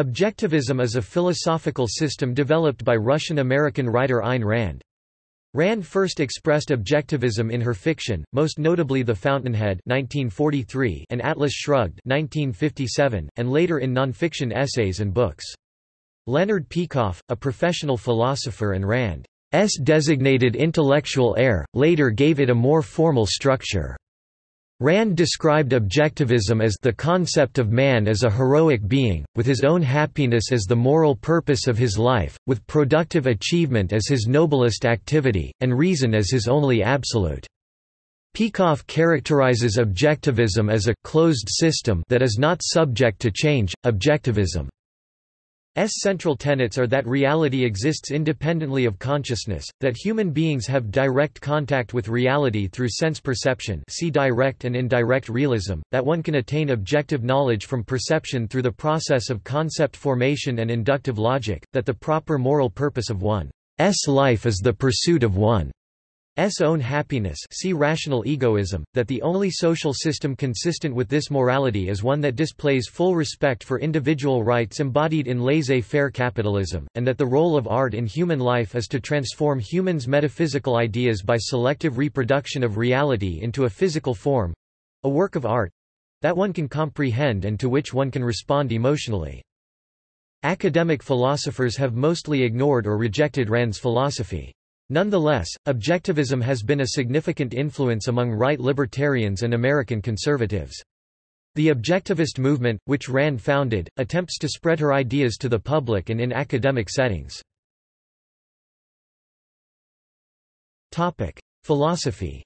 Objectivism is a philosophical system developed by Russian-American writer Ayn Rand. Rand first expressed objectivism in her fiction, most notably The Fountainhead 1943 and Atlas Shrugged 1957, and later in nonfiction essays and books. Leonard Peikoff, a professional philosopher and Rand's designated intellectual heir, later gave it a more formal structure. Rand described objectivism as the concept of man as a heroic being, with his own happiness as the moral purpose of his life, with productive achievement as his noblest activity, and reason as his only absolute. Peikoff characterizes objectivism as a closed system that is not subject to change. Objectivism central tenets are that reality exists independently of consciousness, that human beings have direct contact with reality through sense perception see direct and indirect realism, that one can attain objective knowledge from perception through the process of concept formation and inductive logic, that the proper moral purpose of one's life is the pursuit of one S own happiness see rational egoism, that the only social system consistent with this morality is one that displays full respect for individual rights embodied in laissez-faire capitalism, and that the role of art in human life is to transform humans' metaphysical ideas by selective reproduction of reality into a physical form—a work of art—that one can comprehend and to which one can respond emotionally. Academic philosophers have mostly ignored or rejected Rand's philosophy. Nonetheless, objectivism has been a significant influence among right libertarians and American conservatives. The objectivist movement, which Rand founded, attempts to spread her ideas to the public and in academic settings. Philosophy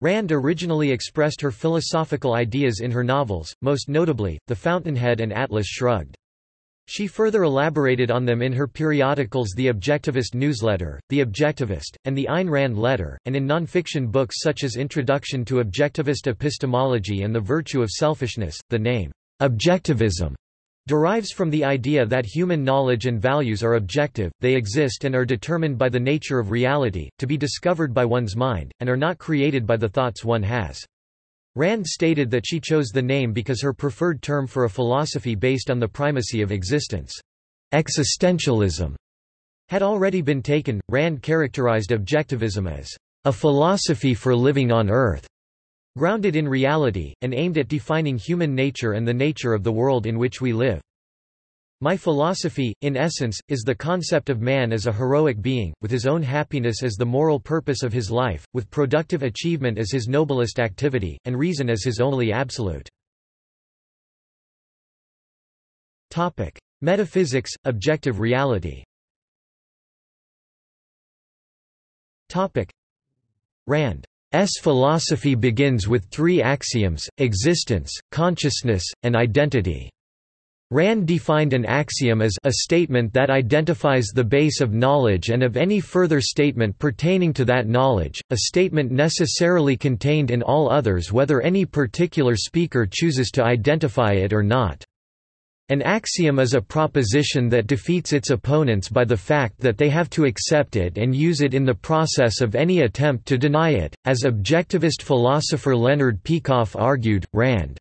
Rand originally expressed her philosophical ideas in her novels, most notably, The Fountainhead and Atlas Shrugged. She further elaborated on them in her periodicals The Objectivist Newsletter, The Objectivist, and The Ayn Rand Letter, and in nonfiction books such as Introduction to Objectivist Epistemology and The Virtue of Selfishness. The name, Objectivism, derives from the idea that human knowledge and values are objective, they exist and are determined by the nature of reality, to be discovered by one's mind, and are not created by the thoughts one has. Rand stated that she chose the name because her preferred term for a philosophy based on the primacy of existence, existentialism, had already been taken. Rand characterized objectivism as a philosophy for living on Earth, grounded in reality, and aimed at defining human nature and the nature of the world in which we live. My philosophy, in essence, is the concept of man as a heroic being, with his own happiness as the moral purpose of his life, with productive achievement as his noblest activity, and reason as his only absolute. Topic. Metaphysics, objective reality Topic: Rand's philosophy begins with three axioms, existence, consciousness, and identity. Rand defined an axiom as a statement that identifies the base of knowledge and of any further statement pertaining to that knowledge, a statement necessarily contained in all others whether any particular speaker chooses to identify it or not. An axiom is a proposition that defeats its opponents by the fact that they have to accept it and use it in the process of any attempt to deny it. As objectivist philosopher Leonard Peikoff argued, Rand's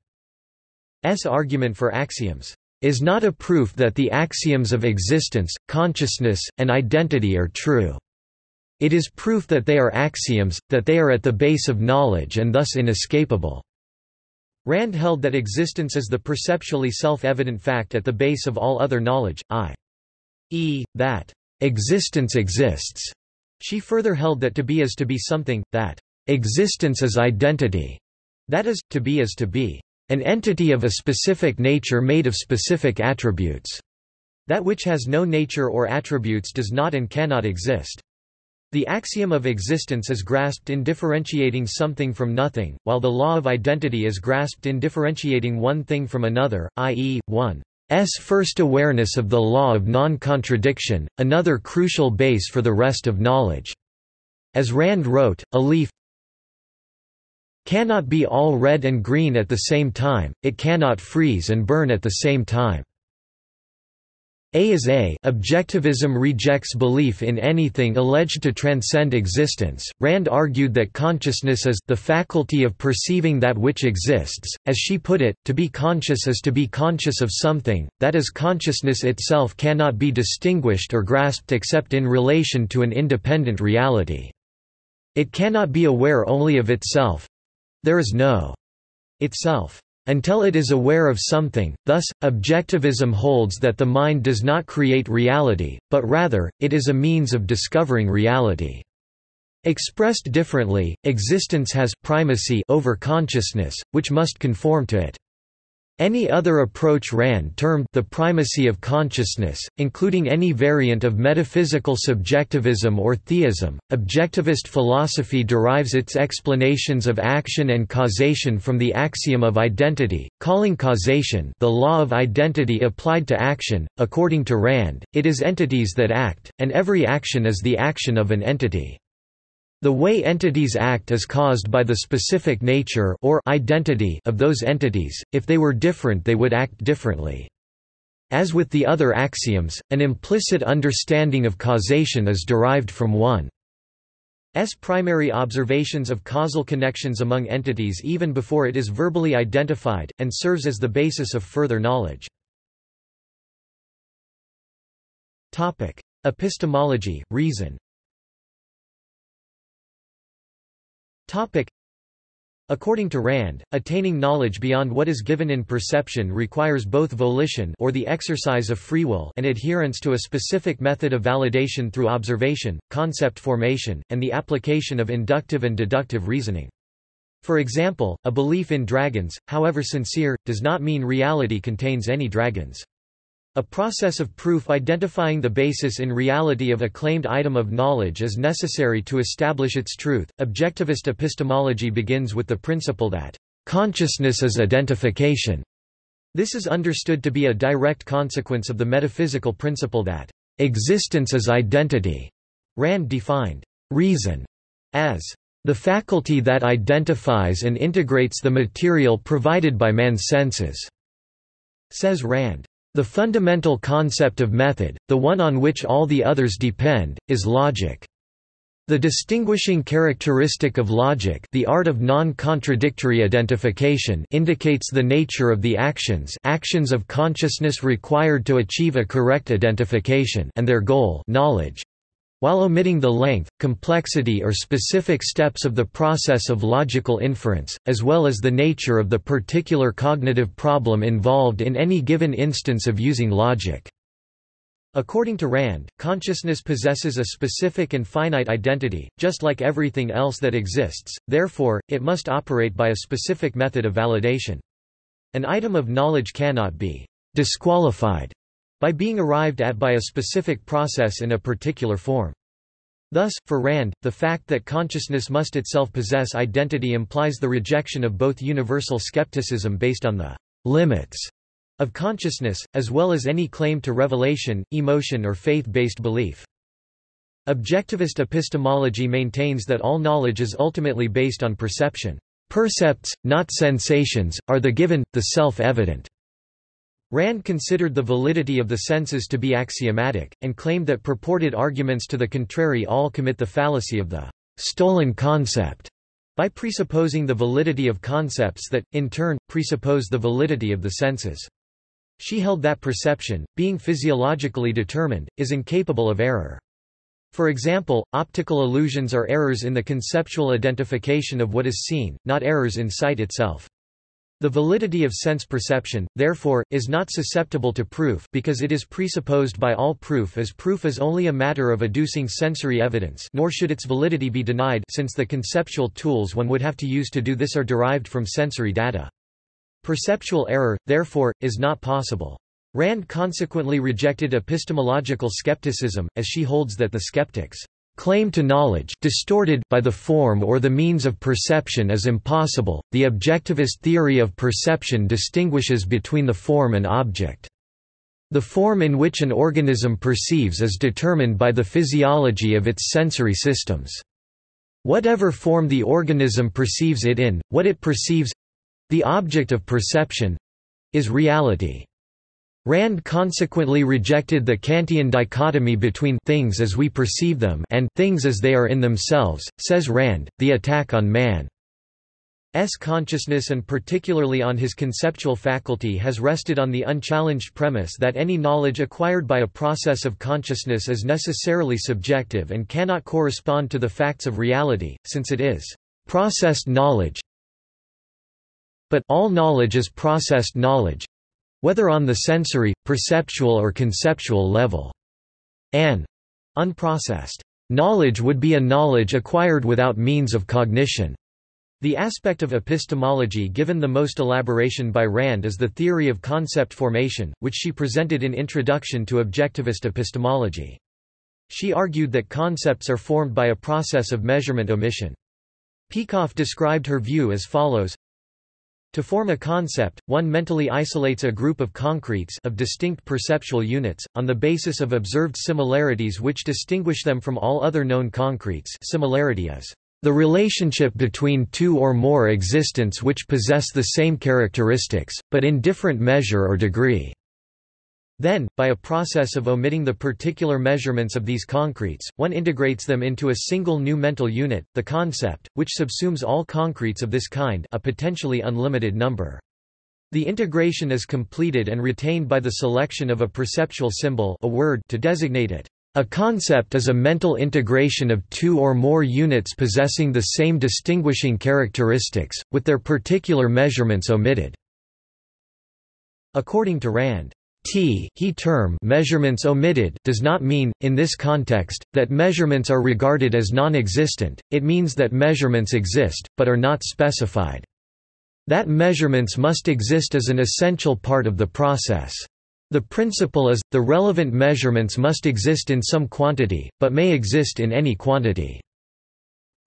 argument for axioms is not a proof that the axioms of existence, consciousness, and identity are true. It is proof that they are axioms, that they are at the base of knowledge and thus inescapable. Rand held that existence is the perceptually self-evident fact at the base of all other knowledge, i.e., that existence exists. She further held that to be is to be something, that existence is identity, that is, to be is to be. An entity of a specific nature made of specific attributes. That which has no nature or attributes does not and cannot exist. The axiom of existence is grasped in differentiating something from nothing, while the law of identity is grasped in differentiating one thing from another, i.e., one's first awareness of the law of non-contradiction, another crucial base for the rest of knowledge. As Rand wrote, a leaf, cannot be all red and green at the same time, it cannot freeze and burn at the same time. A is A. Objectivism rejects belief in anything alleged to transcend existence. Rand argued that consciousness is the faculty of perceiving that which exists. As she put it, to be conscious is to be conscious of something, that is, consciousness itself cannot be distinguished or grasped except in relation to an independent reality. It cannot be aware only of itself there is no itself until it is aware of something, thus, objectivism holds that the mind does not create reality, but rather, it is a means of discovering reality. Expressed differently, existence has primacy over consciousness, which must conform to it. Any other approach Rand termed the primacy of consciousness, including any variant of metaphysical subjectivism or theism. Objectivist philosophy derives its explanations of action and causation from the axiom of identity, calling causation the law of identity applied to action. According to Rand, it is entities that act, and every action is the action of an entity. The way entities act is caused by the specific nature or identity of those entities, if they were different they would act differently. As with the other axioms, an implicit understanding of causation is derived from one. S primary observations of causal connections among entities even before it is verbally identified, and serves as the basis of further knowledge. Epistemology, reason Topic. According to Rand, attaining knowledge beyond what is given in perception requires both volition or the exercise of free will and adherence to a specific method of validation through observation, concept formation, and the application of inductive and deductive reasoning. For example, a belief in dragons, however sincere, does not mean reality contains any dragons. A process of proof identifying the basis in reality of a claimed item of knowledge is necessary to establish its truth. Objectivist epistemology begins with the principle that consciousness is identification. This is understood to be a direct consequence of the metaphysical principle that existence is identity. Rand defined reason as the faculty that identifies and integrates the material provided by man's senses. Says Rand. The fundamental concept of method, the one on which all the others depend, is logic. The distinguishing characteristic of logic the art of non-contradictory identification indicates the nature of the actions actions of consciousness required to achieve a correct identification and their goal knowledge while omitting the length, complexity or specific steps of the process of logical inference, as well as the nature of the particular cognitive problem involved in any given instance of using logic. According to Rand, consciousness possesses a specific and finite identity, just like everything else that exists, therefore, it must operate by a specific method of validation. An item of knowledge cannot be disqualified by being arrived at by a specific process in a particular form. Thus, for Rand, the fact that consciousness must itself possess identity implies the rejection of both universal skepticism based on the limits of consciousness, as well as any claim to revelation, emotion or faith-based belief. Objectivist epistemology maintains that all knowledge is ultimately based on perception. Percepts, not sensations, are the given, the self-evident. Rand considered the validity of the senses to be axiomatic, and claimed that purported arguments to the contrary all commit the fallacy of the stolen concept by presupposing the validity of concepts that, in turn, presuppose the validity of the senses. She held that perception, being physiologically determined, is incapable of error. For example, optical illusions are errors in the conceptual identification of what is seen, not errors in sight itself. The validity of sense perception, therefore, is not susceptible to proof because it is presupposed by all proof as proof is only a matter of adducing sensory evidence nor should its validity be denied since the conceptual tools one would have to use to do this are derived from sensory data. Perceptual error, therefore, is not possible. Rand consequently rejected epistemological skepticism, as she holds that the skeptics claim to knowledge distorted by the form or the means of perception is impossible. The objectivist theory of perception distinguishes between the form and object. The form in which an organism perceives is determined by the physiology of its sensory systems. Whatever form the organism perceives it in, what it perceives the object of perception is reality. Rand consequently rejected the Kantian dichotomy between things as we perceive them and things as they are in themselves, says Rand, the attack on man's consciousness and particularly on his conceptual faculty has rested on the unchallenged premise that any knowledge acquired by a process of consciousness is necessarily subjective and cannot correspond to the facts of reality, since it is processed knowledge. But all knowledge is processed knowledge, whether on the sensory, perceptual or conceptual level. An unprocessed knowledge would be a knowledge acquired without means of cognition. The aspect of epistemology given the most elaboration by Rand is the theory of concept formation, which she presented in Introduction to Objectivist Epistemology. She argued that concepts are formed by a process of measurement omission. Peikoff described her view as follows to form a concept, one mentally isolates a group of concretes of distinct perceptual units, on the basis of observed similarities which distinguish them from all other known concretes similarity is the relationship between two or more existents which possess the same characteristics, but in different measure or degree. Then, by a process of omitting the particular measurements of these concretes, one integrates them into a single new mental unit, the concept, which subsumes all concretes of this kind a potentially unlimited number. The integration is completed and retained by the selection of a perceptual symbol a word to designate it. A concept is a mental integration of two or more units possessing the same distinguishing characteristics, with their particular measurements omitted. According to Rand, T he term measurements omitted does not mean, in this context, that measurements are regarded as non-existent, it means that measurements exist, but are not specified. That measurements must exist as an essential part of the process. The principle is, the relevant measurements must exist in some quantity, but may exist in any quantity.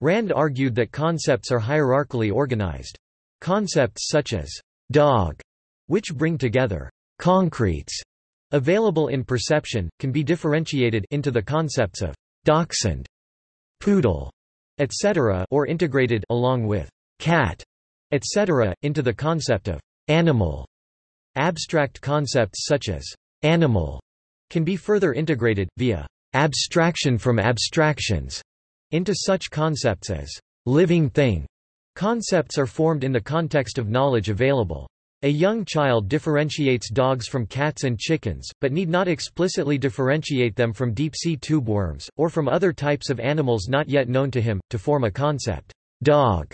Rand argued that concepts are hierarchically organized. Concepts such as dog, which bring together concretes available in perception, can be differentiated into the concepts of dachshund, poodle, etc. or integrated along with cat, etc. into the concept of animal. Abstract concepts such as animal can be further integrated, via abstraction from abstractions, into such concepts as living thing. Concepts are formed in the context of knowledge available. A young child differentiates dogs from cats and chickens, but need not explicitly differentiate them from deep-sea tube worms, or from other types of animals not yet known to him, to form a concept, dog,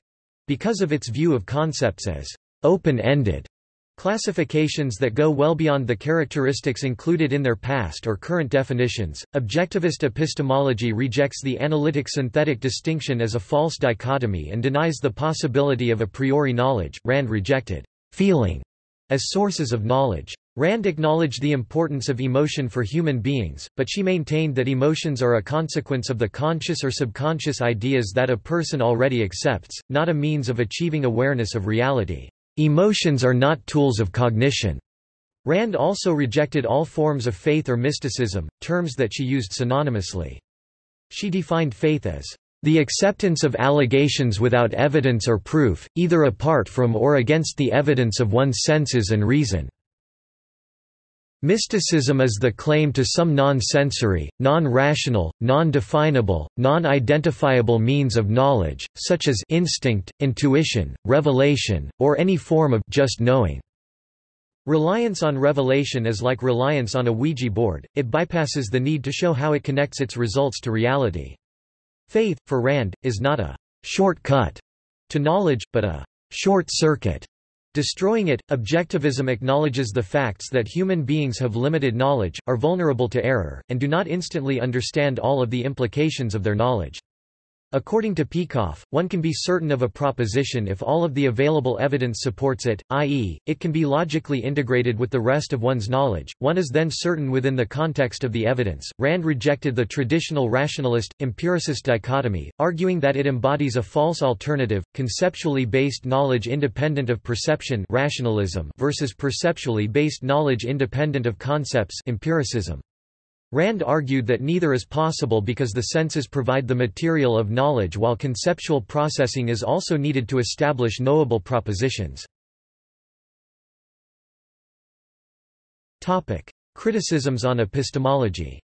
because of its view of concepts as open-ended. Classifications that go well beyond the characteristics included in their past or current definitions. Objectivist epistemology rejects the analytic synthetic distinction as a false dichotomy and denies the possibility of a priori knowledge. Rand rejected feeling as sources of knowledge. Rand acknowledged the importance of emotion for human beings, but she maintained that emotions are a consequence of the conscious or subconscious ideas that a person already accepts, not a means of achieving awareness of reality. Emotions are not tools of cognition. Rand also rejected all forms of faith or mysticism, terms that she used synonymously. She defined faith as the acceptance of allegations without evidence or proof, either apart from or against the evidence of one's senses and reason. Mysticism is the claim to some non-sensory, non-rational, non-definable, non-identifiable means of knowledge, such as instinct, intuition, revelation, or any form of just knowing. Reliance on revelation is like reliance on a Ouija board, it bypasses the need to show how it connects its results to reality. Faith, for Rand, is not a shortcut to knowledge, but a short circuit. Destroying it, objectivism acknowledges the facts that human beings have limited knowledge, are vulnerable to error, and do not instantly understand all of the implications of their knowledge. According to Peikoff, one can be certain of a proposition if all of the available evidence supports it, i.e., it can be logically integrated with the rest of one's knowledge, one is then certain within the context of the evidence. Rand rejected the traditional rationalist, empiricist dichotomy, arguing that it embodies a false alternative, conceptually based knowledge independent of perception rationalism versus perceptually based knowledge independent of concepts empiricism. Rand argued that neither is possible because the senses provide the material of knowledge while conceptual processing is also needed to establish knowable propositions. Criticisms on epistemology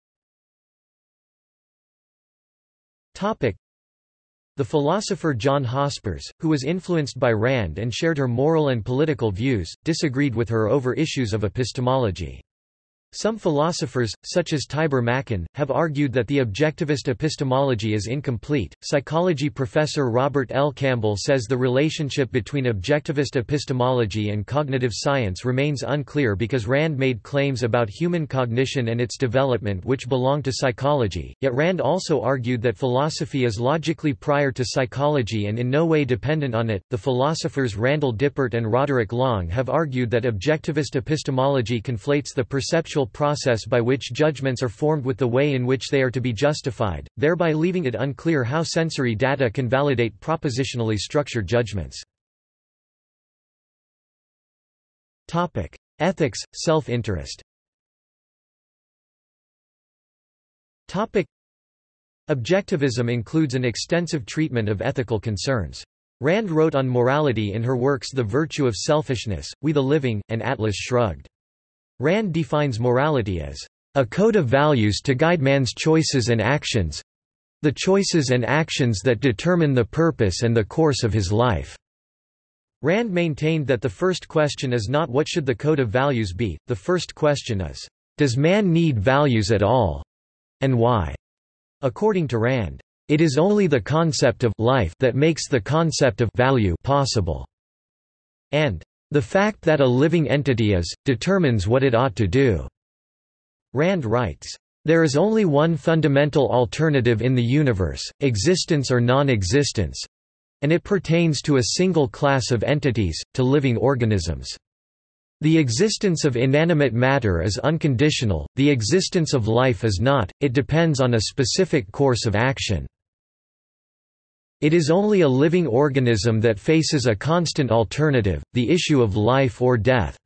the philosopher John Hospers, who was influenced by Rand and shared her moral and political views, disagreed with her over issues of epistemology. Some philosophers, such as Tibor Machan, have argued that the objectivist epistemology is incomplete. Psychology professor Robert L. Campbell says the relationship between objectivist epistemology and cognitive science remains unclear because Rand made claims about human cognition and its development which belong to psychology, yet Rand also argued that philosophy is logically prior to psychology and in no way dependent on it. The philosophers Randall Dipert and Roderick Long have argued that objectivist epistemology conflates the perceptual process by which judgments are formed with the way in which they are to be justified, thereby leaving it unclear how sensory data can validate propositionally structured judgments. Ethics, self-interest Objectivism includes an extensive treatment of ethical concerns. Rand wrote on morality in her works The Virtue of Selfishness, We the Living, and Atlas Shrugged. Rand defines morality as a code of values to guide man's choices and actions the choices and actions that determine the purpose and the course of his life. Rand maintained that the first question is not what should the code of values be, the first question is, does man need values at all? And why? According to Rand, it is only the concept of life that makes the concept of value possible. And the fact that a living entity is, determines what it ought to do." Rand writes, "...there is only one fundamental alternative in the universe, existence or non-existence, and it pertains to a single class of entities, to living organisms. The existence of inanimate matter is unconditional, the existence of life is not, it depends on a specific course of action." It is only a living organism that faces a constant alternative, the issue of life or death.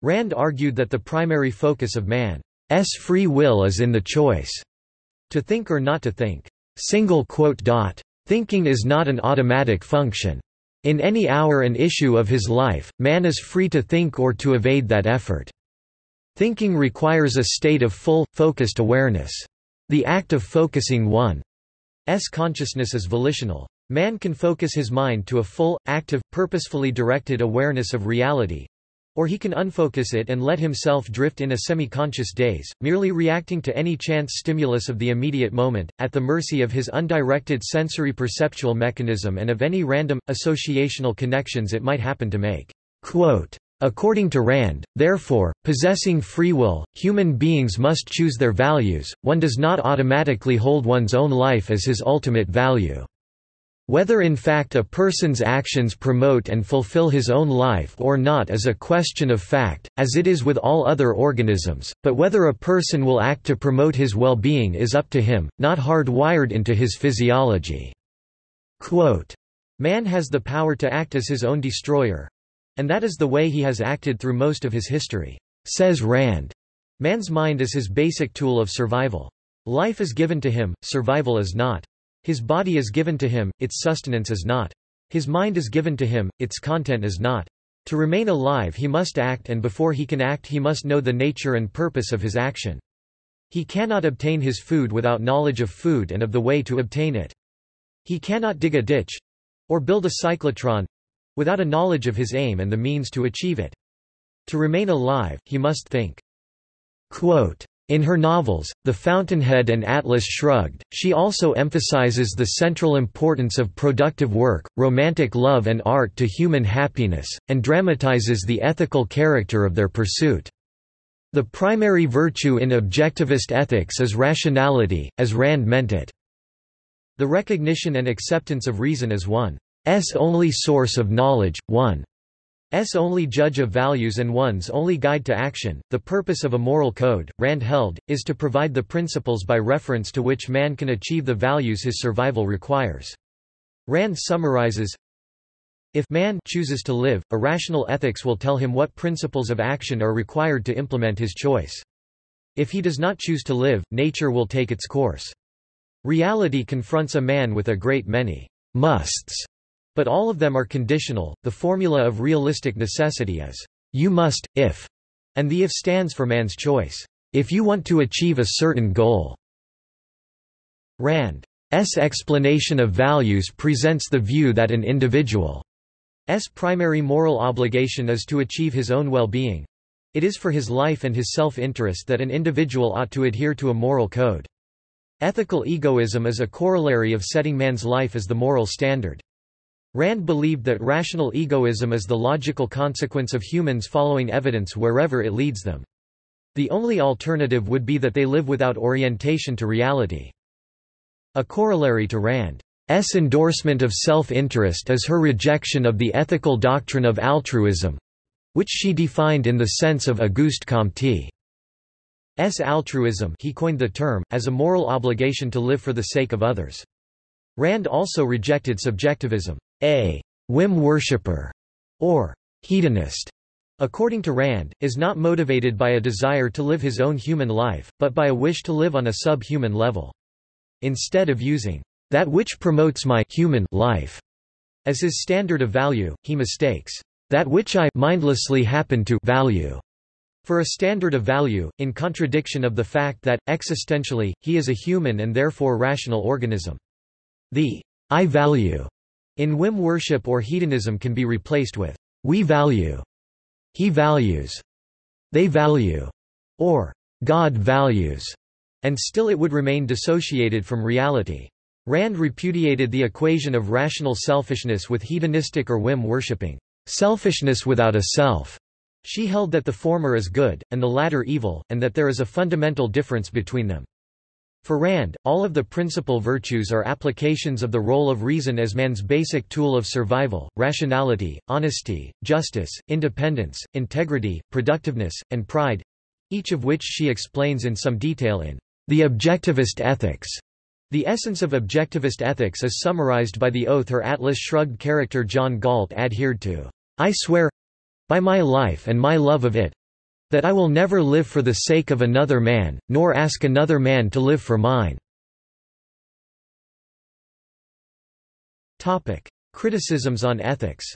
Rand argued that the primary focus of man's free will is in the choice to think or not to think. Thinking is not an automatic function. In any hour and issue of his life, man is free to think or to evade that effort. Thinking requires a state of full, focused awareness. The act of focusing one consciousness is volitional. Man can focus his mind to a full, active, purposefully directed awareness of reality, or he can unfocus it and let himself drift in a semi-conscious daze, merely reacting to any chance stimulus of the immediate moment, at the mercy of his undirected sensory perceptual mechanism and of any random, associational connections it might happen to make. Quote, According to Rand, therefore, possessing free will, human beings must choose their values, one does not automatically hold one's own life as his ultimate value. Whether in fact a person's actions promote and fulfill his own life or not is a question of fact, as it is with all other organisms, but whether a person will act to promote his well-being is up to him, not hardwired into his physiology." Quote, Man has the power to act as his own destroyer, and that is the way he has acted through most of his history, says Rand. Man's mind is his basic tool of survival. Life is given to him, survival is not. His body is given to him, its sustenance is not. His mind is given to him, its content is not. To remain alive he must act and before he can act he must know the nature and purpose of his action. He cannot obtain his food without knowledge of food and of the way to obtain it. He cannot dig a ditch—or build a cyclotron, without a knowledge of his aim and the means to achieve it. To remain alive, he must think. Quote, in her novels, The Fountainhead and Atlas Shrugged, she also emphasizes the central importance of productive work, romantic love and art to human happiness, and dramatizes the ethical character of their pursuit. The primary virtue in objectivist ethics is rationality, as Rand meant it. The recognition and acceptance of reason as one only source of knowledge, one S only judge of values and one's only guide to action. The purpose of a moral code, Rand held, is to provide the principles by reference to which man can achieve the values his survival requires. Rand summarizes, if man chooses to live, a rational ethics will tell him what principles of action are required to implement his choice. If he does not choose to live, nature will take its course. Reality confronts a man with a great many musts but all of them are conditional. The formula of realistic necessity is, you must, if, and the if stands for man's choice. If you want to achieve a certain goal. Rand's explanation of values presents the view that an individual's primary moral obligation is to achieve his own well-being. It is for his life and his self-interest that an individual ought to adhere to a moral code. Ethical egoism is a corollary of setting man's life as the moral standard. Rand believed that rational egoism is the logical consequence of humans following evidence wherever it leads them. The only alternative would be that they live without orientation to reality. A corollary to Rand's endorsement of self-interest is her rejection of the ethical doctrine of altruism—which she defined in the sense of Auguste Comte's altruism he coined the term, as a moral obligation to live for the sake of others. Rand also rejected subjectivism. A whim worshipper, or hedonist, according to Rand, is not motivated by a desire to live his own human life, but by a wish to live on a sub-human level. Instead of using that which promotes my human life as his standard of value, he mistakes that which I mindlessly happen to value for a standard of value, in contradiction of the fact that, existentially, he is a human and therefore rational organism. The I value in whim worship or hedonism can be replaced with we value he values, they value, or God values, and still it would remain dissociated from reality. Rand repudiated the equation of rational selfishness with hedonistic or whim-worshipping selfishness without a self. She held that the former is good, and the latter evil, and that there is a fundamental difference between them. For Rand, all of the principal virtues are applications of the role of reason as man's basic tool of survival, rationality, honesty, justice, independence, integrity, productiveness, and pride—each of which she explains in some detail in The Objectivist Ethics. The essence of objectivist ethics is summarized by the oath her Atlas Shrugged character John Galt adhered to. I swear—by my life and my love of it, that I will never live for the sake of another man, nor ask another man to live for mine." Criticisms on ethics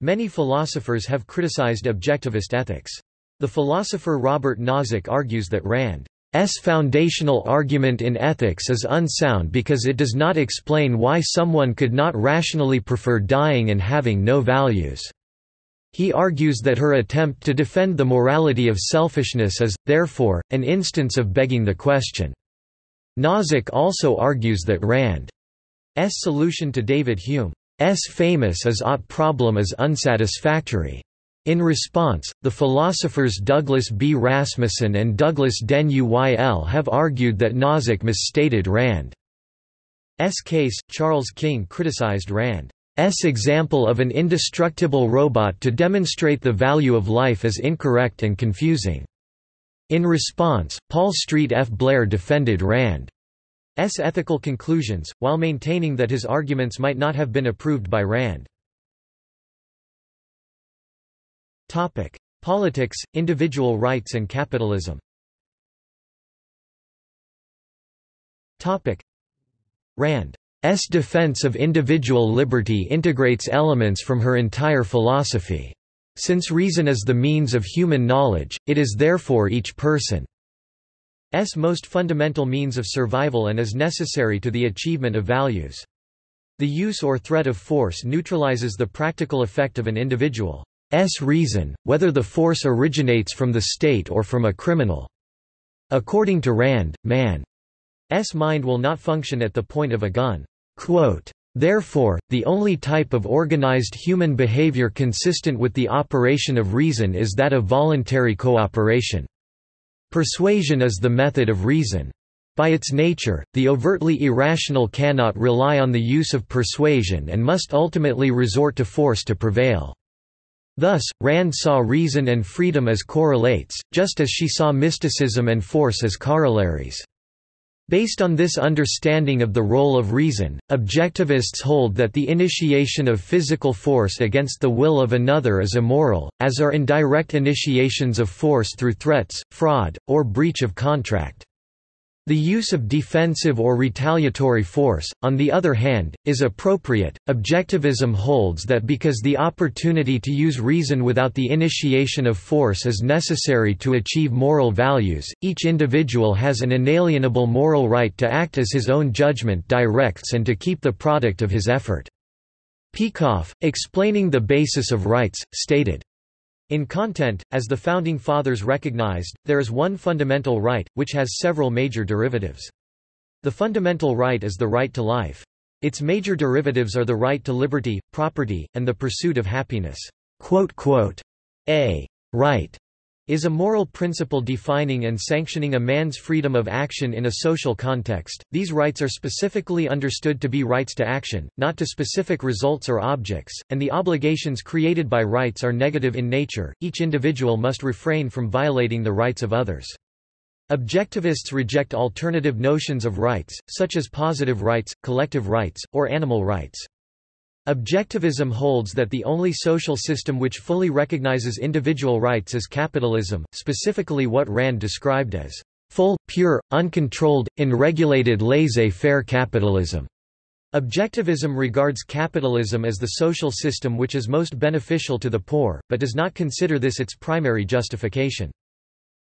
Many philosophers have criticized objectivist ethics. The philosopher Robert Nozick argues that Rand S foundational argument in ethics is unsound because it does not explain why someone could not rationally prefer dying and having no values. He argues that her attempt to defend the morality of selfishness is, therefore, an instance of begging the question. Nozick also argues that Rand's solution to David Hume's famous is ought problem is unsatisfactory. In response, the philosophers Douglas B. Rasmussen and Douglas Den Uyl have argued that Nozick misstated Rand's case. Charles King criticized Rand's example of an indestructible robot to demonstrate the value of life as incorrect and confusing. In response, Paul Street F. Blair defended Rand's ethical conclusions, while maintaining that his arguments might not have been approved by Rand. Topic: Politics, individual rights and capitalism. Topic: Rand's defense of individual liberty integrates elements from her entire philosophy. Since reason is the means of human knowledge, it is therefore each person's most fundamental means of survival and is necessary to the achievement of values. The use or threat of force neutralizes the practical effect of an individual. S reason, whether the force originates from the state or from a criminal. According to Rand, man's mind will not function at the point of a gun. Quote, Therefore, the only type of organized human behavior consistent with the operation of reason is that of voluntary cooperation. Persuasion is the method of reason. By its nature, the overtly irrational cannot rely on the use of persuasion and must ultimately resort to force to prevail. Thus, Rand saw reason and freedom as correlates, just as she saw mysticism and force as corollaries. Based on this understanding of the role of reason, objectivists hold that the initiation of physical force against the will of another is immoral, as are indirect initiations of force through threats, fraud, or breach of contract. The use of defensive or retaliatory force, on the other hand, is appropriate. Objectivism holds that because the opportunity to use reason without the initiation of force is necessary to achieve moral values, each individual has an inalienable moral right to act as his own judgment directs and to keep the product of his effort. Peikoff, explaining the basis of rights, stated, in content, as the Founding Fathers recognized, there is one fundamental right, which has several major derivatives. The fundamental right is the right to life. Its major derivatives are the right to liberty, property, and the pursuit of happiness. A right is a moral principle defining and sanctioning a man's freedom of action in a social context. These rights are specifically understood to be rights to action, not to specific results or objects, and the obligations created by rights are negative in nature. Each individual must refrain from violating the rights of others. Objectivists reject alternative notions of rights, such as positive rights, collective rights, or animal rights. Objectivism holds that the only social system which fully recognizes individual rights is capitalism, specifically what Rand described as full, pure, uncontrolled, unregulated laissez-faire capitalism. Objectivism regards capitalism as the social system which is most beneficial to the poor, but does not consider this its primary justification.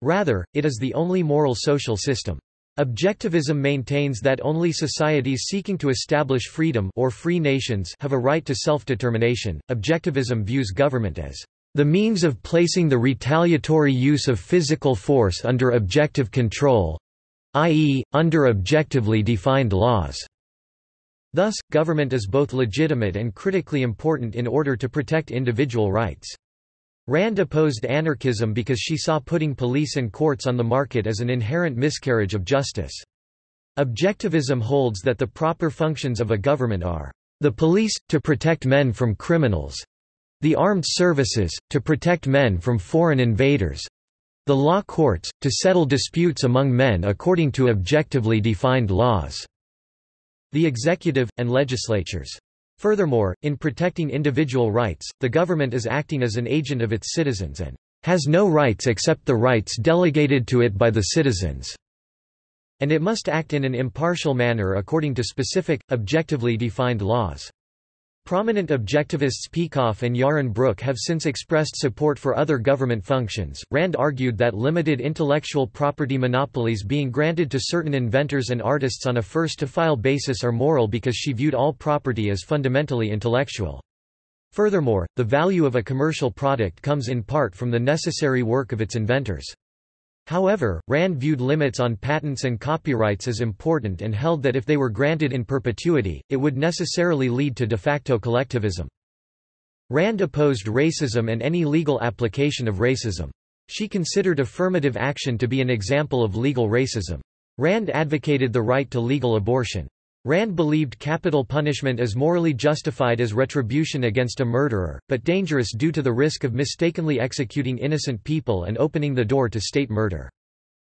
Rather, it is the only moral social system. Objectivism maintains that only societies seeking to establish freedom or free nations have a right to self-determination. Objectivism views government as the means of placing the retaliatory use of physical force under objective control, i.e., under objectively defined laws. Thus, government is both legitimate and critically important in order to protect individual rights. Rand opposed anarchism because she saw putting police and courts on the market as an inherent miscarriage of justice. Objectivism holds that the proper functions of a government are the police, to protect men from criminals the armed services, to protect men from foreign invaders the law courts, to settle disputes among men according to objectively defined laws the executive, and legislatures. Furthermore, in protecting individual rights, the government is acting as an agent of its citizens and has no rights except the rights delegated to it by the citizens, and it must act in an impartial manner according to specific, objectively defined laws. Prominent objectivists Peikoff and Yaron Brook have since expressed support for other government functions. Rand argued that limited intellectual property monopolies being granted to certain inventors and artists on a first to file basis are moral because she viewed all property as fundamentally intellectual. Furthermore, the value of a commercial product comes in part from the necessary work of its inventors. However, Rand viewed limits on patents and copyrights as important and held that if they were granted in perpetuity, it would necessarily lead to de facto collectivism. Rand opposed racism and any legal application of racism. She considered affirmative action to be an example of legal racism. Rand advocated the right to legal abortion. Rand believed capital punishment is morally justified as retribution against a murderer, but dangerous due to the risk of mistakenly executing innocent people and opening the door to state murder.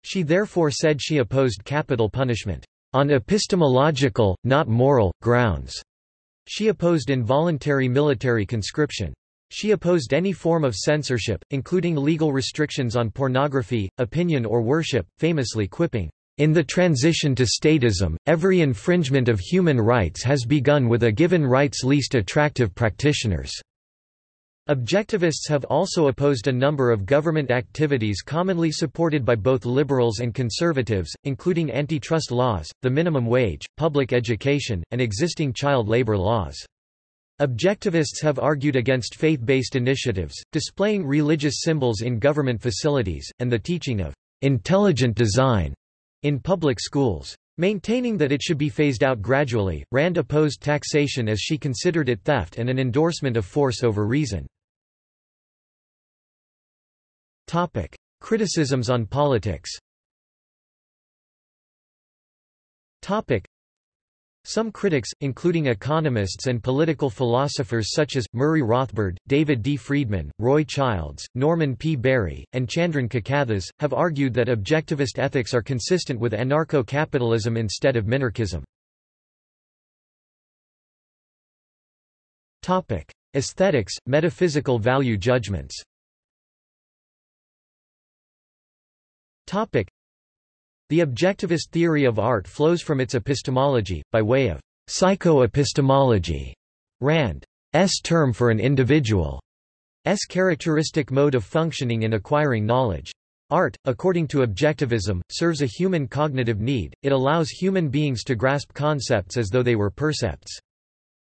She therefore said she opposed capital punishment, "...on epistemological, not moral, grounds." She opposed involuntary military conscription. She opposed any form of censorship, including legal restrictions on pornography, opinion or worship, famously quipping, in the transition to statism, every infringement of human rights has begun with a given right's least attractive practitioners. Objectivists have also opposed a number of government activities commonly supported by both liberals and conservatives, including antitrust laws, the minimum wage, public education, and existing child labor laws. Objectivists have argued against faith-based initiatives, displaying religious symbols in government facilities, and the teaching of intelligent design in public schools. Maintaining that it should be phased out gradually, Rand opposed taxation as she considered it theft and an endorsement of force over reason. Topic. Criticisms on politics some critics, including economists and political philosophers such as, Murray Rothbard, David D. Friedman, Roy Childs, Norman P. Barry, and Chandran Kukathas, have argued that objectivist ethics are consistent with anarcho-capitalism instead of minarchism. Aesthetics, metaphysical value judgments The objectivist theory of art flows from its epistemology, by way of psychoepistemology, Rand's term for an individual's characteristic mode of functioning in acquiring knowledge. Art, according to objectivism, serves a human cognitive need, it allows human beings to grasp concepts as though they were percepts.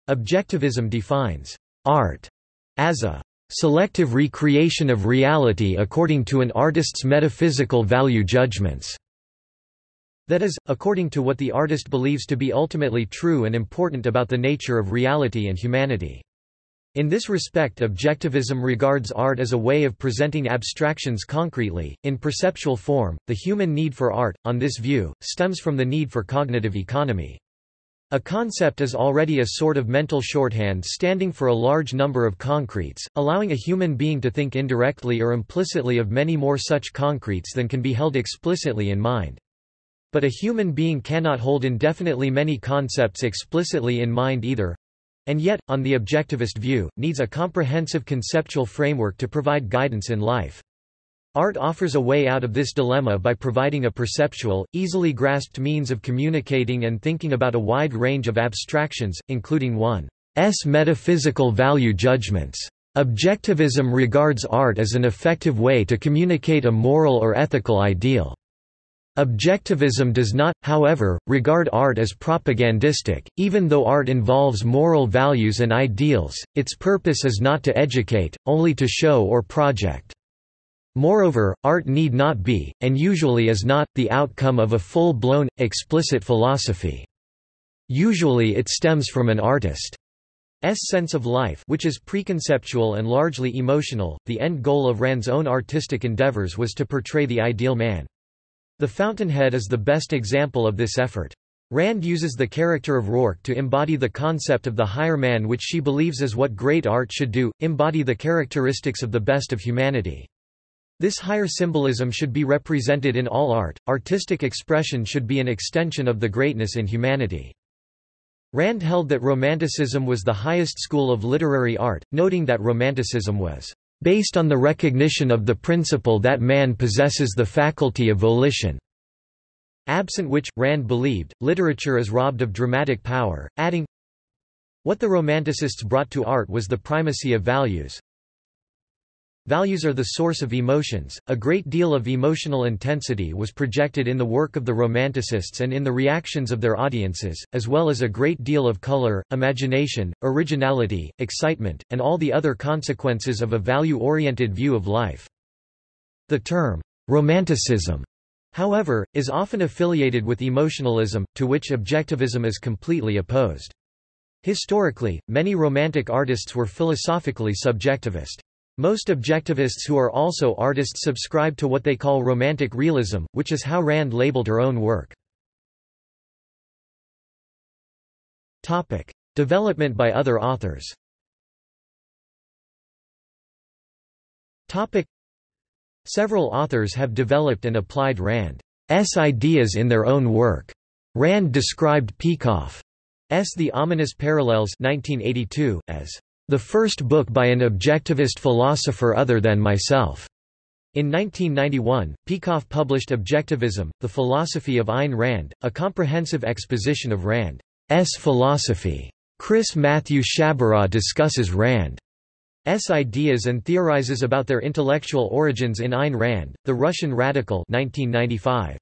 Objectivism defines art as a selective recreation of reality according to an artist's metaphysical value judgments. That is, according to what the artist believes to be ultimately true and important about the nature of reality and humanity. In this respect objectivism regards art as a way of presenting abstractions concretely, in perceptual form. The human need for art, on this view, stems from the need for cognitive economy. A concept is already a sort of mental shorthand standing for a large number of concretes, allowing a human being to think indirectly or implicitly of many more such concretes than can be held explicitly in mind. But a human being cannot hold indefinitely many concepts explicitly in mind either, and yet, on the objectivist view, needs a comprehensive conceptual framework to provide guidance in life. Art offers a way out of this dilemma by providing a perceptual, easily grasped means of communicating and thinking about a wide range of abstractions, including one's metaphysical value judgments. Objectivism regards art as an effective way to communicate a moral or ethical ideal. Objectivism does not, however, regard art as propagandistic, even though art involves moral values and ideals, its purpose is not to educate, only to show or project. Moreover, art need not be, and usually is not, the outcome of a full-blown, explicit philosophy. Usually it stems from an artist's sense of life which is preconceptual and largely emotional. The end goal of Rand's own artistic endeavors was to portray the ideal man. The Fountainhead is the best example of this effort. Rand uses the character of Roark to embody the concept of the higher man which she believes is what great art should do, embody the characteristics of the best of humanity. This higher symbolism should be represented in all art, artistic expression should be an extension of the greatness in humanity. Rand held that Romanticism was the highest school of literary art, noting that Romanticism was based on the recognition of the principle that man possesses the faculty of volition. Absent which, Rand believed, literature is robbed of dramatic power, adding, What the Romanticists brought to art was the primacy of values, Values are the source of emotions. A great deal of emotional intensity was projected in the work of the Romanticists and in the reactions of their audiences, as well as a great deal of color, imagination, originality, excitement, and all the other consequences of a value-oriented view of life. The term, Romanticism, however, is often affiliated with emotionalism, to which objectivism is completely opposed. Historically, many Romantic artists were philosophically subjectivist. Most objectivists who are also artists subscribe to what they call Romantic realism, which is how Rand labeled her own work. Development by other authors Several authors have developed and applied Rand's ideas in their own work. Rand described Peikoff's The Ominous Parallels 1982 as the first book by an objectivist philosopher other than myself. In 1991, Peikoff published Objectivism, The Philosophy of Ayn Rand, a comprehensive exposition of Rand's philosophy. Chris Matthew Sciabarra discusses Rand's ideas and theorizes about their intellectual origins in Ayn Rand, The Russian Radical 1995.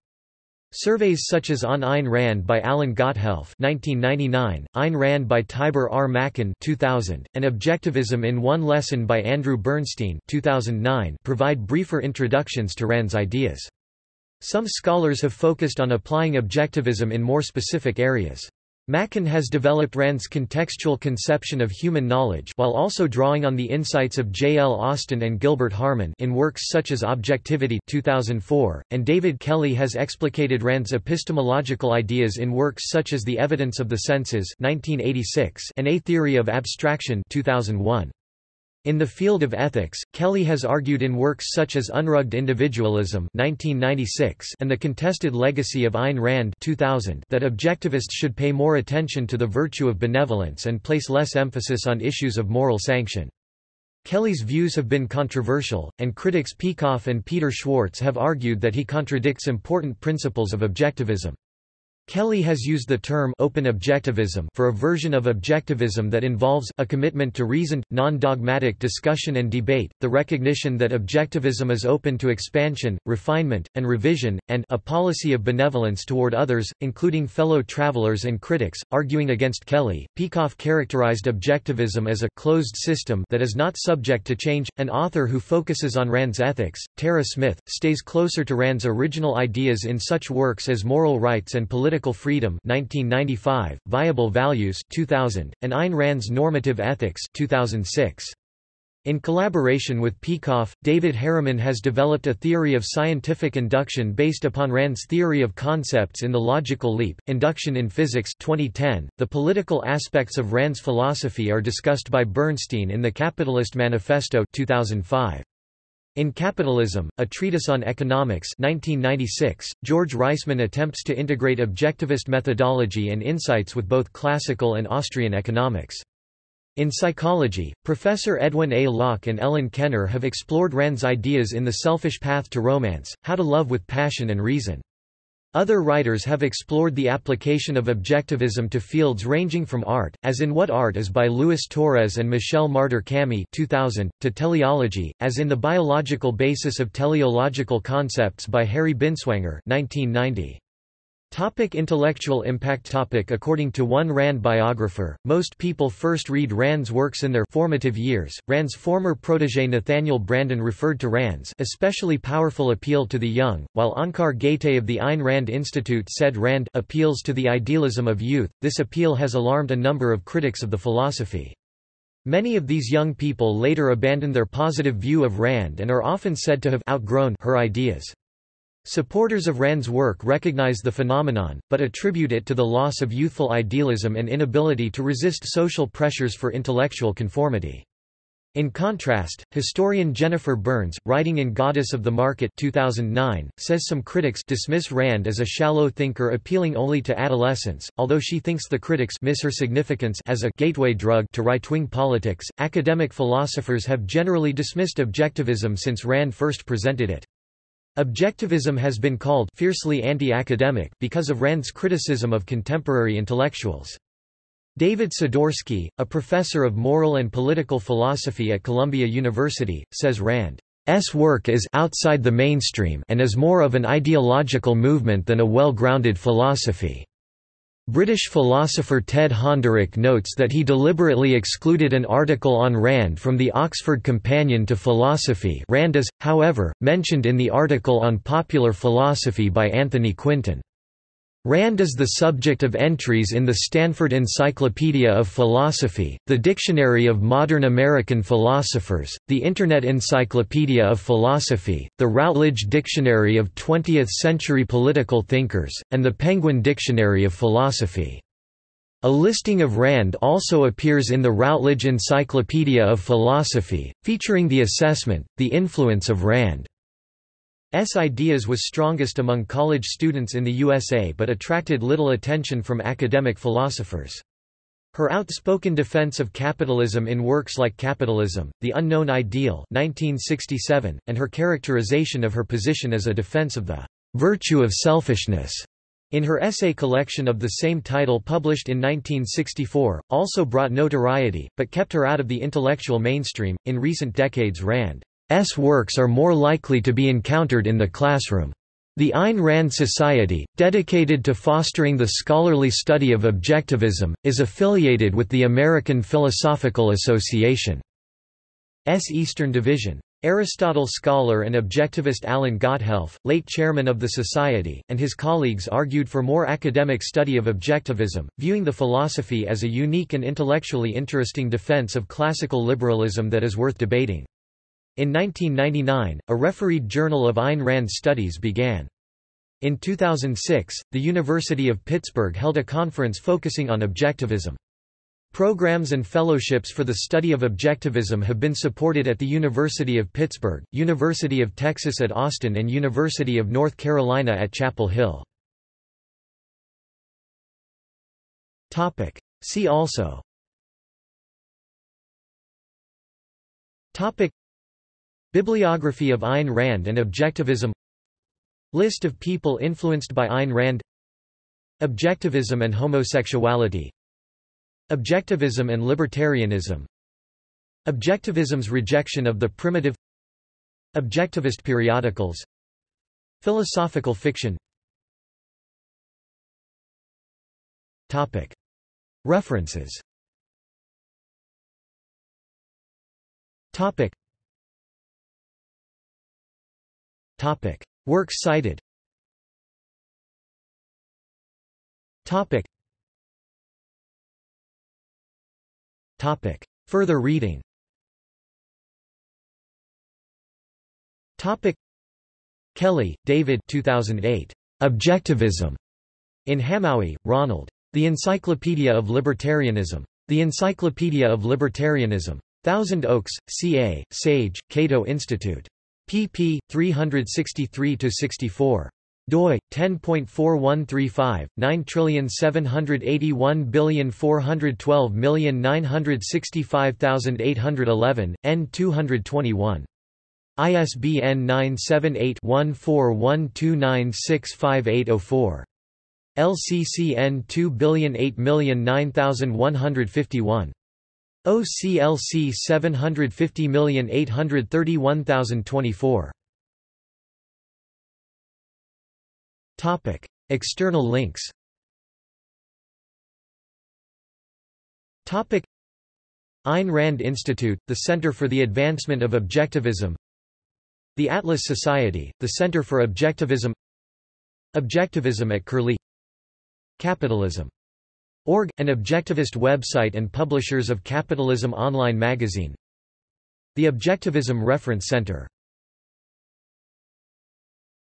Surveys such as On Ayn Rand by Alan Gotthelf 1999, Ayn Rand by Tibor R. Machan 2000, and Objectivism in One Lesson by Andrew Bernstein 2009 provide briefer introductions to Rand's ideas. Some scholars have focused on applying objectivism in more specific areas. Machan has developed Rand's contextual conception of human knowledge while also drawing on the insights of J. L. Austin and Gilbert Harman in works such as Objectivity 2004, and David Kelley has explicated Rand's epistemological ideas in works such as The Evidence of the Senses 1986 and A Theory of Abstraction 2001. In the field of ethics, Kelley has argued in works such as Unrugged Individualism 1996 and The Contested Legacy of Ayn Rand 2000 that objectivists should pay more attention to the virtue of benevolence and place less emphasis on issues of moral sanction. Kelley's views have been controversial, and critics Peikoff and Peter Schwartz have argued that he contradicts important principles of objectivism. Kelley has used the term open objectivism for a version of objectivism that involves a commitment to reasoned, non-dogmatic discussion and debate, the recognition that objectivism is open to expansion, refinement, and revision, and a policy of benevolence toward others, including fellow travelers and critics. Arguing against Kelley, Peikoff characterized objectivism as a closed system that is not subject to change. An author who focuses on Rand's ethics, Tara Smith, stays closer to Rand's original ideas in such works as Moral Rights and Political Political Freedom 1995, Viable Values 2000, and Ayn Rand's Normative Ethics 2006. In collaboration with Peikoff, David Harriman has developed a theory of scientific induction based upon Rand's theory of concepts in the logical leap, Induction in Physics 2010. .The political aspects of Rand's philosophy are discussed by Bernstein in The Capitalist Manifesto 2005. In Capitalism, a treatise on economics 1996, George Reisman attempts to integrate objectivist methodology and insights with both classical and Austrian economics. In psychology, Professor Edwin A. Locke and Ellen Kenner have explored Rand's ideas in The Selfish Path to Romance, How to Love with Passion and Reason. Other writers have explored the application of objectivism to fields ranging from art, as in What Art Is by Louis Torres and Michelle Marder Kamhi 2000, to teleology, as in The Biological Basis of Teleological Concepts by Harry Binswanger 1990. Topic intellectual impact topic According to one Rand biographer, most people first read Rand's works in their formative years. Rand's former protege Nathaniel Branden referred to Rand's especially powerful appeal to the young, while Onkar Ghate of the Ayn Rand Institute said Rand appeals to the idealism of youth. This appeal has alarmed a number of critics of the philosophy. Many of these young people later abandoned their positive view of Rand and are often said to have outgrown her ideas. Supporters of Rand's work recognize the phenomenon, but attribute it to the loss of youthful idealism and inability to resist social pressures for intellectual conformity. In contrast, historian Jennifer Burns, writing in Goddess of the Market 2009, says some critics dismiss Rand as a shallow thinker appealing only to adolescents, although she thinks the critics miss her significance as a gateway drug to right-wing politics. Academic philosophers have generally dismissed objectivism since Rand first presented it. Objectivism has been called fiercely anti-academic because of Rand's criticism of contemporary intellectuals. David Sidorsky, a professor of moral and political philosophy at Columbia University, says Rand's work is outside the mainstream and is more of an ideological movement than a well-grounded philosophy. British philosopher Ted Honderich notes that he deliberately excluded an article on Rand from the Oxford Companion to Philosophy Rand is, however, mentioned in the article on popular philosophy by Anthony Quinton. Rand is the subject of entries in the Stanford Encyclopedia of Philosophy, the Dictionary of Modern American Philosophers, the Internet Encyclopedia of Philosophy, the Routledge Dictionary of 20th-century political thinkers, and the Penguin Dictionary of Philosophy. A listing of Rand also appears in the Routledge Encyclopedia of Philosophy, featuring the assessment, The Influence of Rand. S ideas was strongest among college students in the USA but attracted little attention from academic philosophers. Her outspoken defense of capitalism in works like Capitalism, The Unknown Ideal 1967, and her characterization of her position as a defense of the virtue of selfishness in her essay collection of the same title published in 1964, also brought notoriety, but kept her out of the intellectual mainstream. In recent decades, Rand S works are more likely to be encountered in the classroom. The Ayn Rand Society, dedicated to fostering the scholarly study of objectivism, is affiliated with the American Philosophical Association. S Eastern Division. Aristotle scholar and objectivist Alan Gotthelf, late chairman of the Society, and his colleagues argued for more academic study of objectivism, viewing the philosophy as a unique and intellectually interesting defense of classical liberalism that is worth debating. In 1999, a refereed Journal of Ayn Rand Studies began. In 2006, the University of Pittsburgh held a conference focusing on objectivism. Programs and fellowships for the study of objectivism have been supported at the University of Pittsburgh, University of Texas at Austin and University of North Carolina at Chapel Hill. See also Bibliography of Ayn Rand and Objectivism List of people influenced by Ayn Rand Objectivism and homosexuality Objectivism and libertarianism Objectivism's rejection of the primitive Objectivist periodicals Philosophical fiction Topic. References Topic. Topic. Works cited Topic. Topic. Further reading Topic. Kelley, David 2008. Objectivism. In Hamowy, Ronald. The Encyclopedia of Libertarianism. The Encyclopedia of Libertarianism. Thousand Oaks, CA, Sage, Cato Institute. Pp. 363–64 doi 10.4135 9781412965811 n 221 ISBN 978-1412965804. LCCN 2008009151. OCLC 750831024. Topic: External links. Topic: Ayn Rand Institute, the Center for the Advancement of Objectivism the Atlas Society, the Center for Objectivism Objectivism at Curlie Capitalism. Org, an objectivist website and publishers of Capitalism Online magazine. The Objectivism Reference Center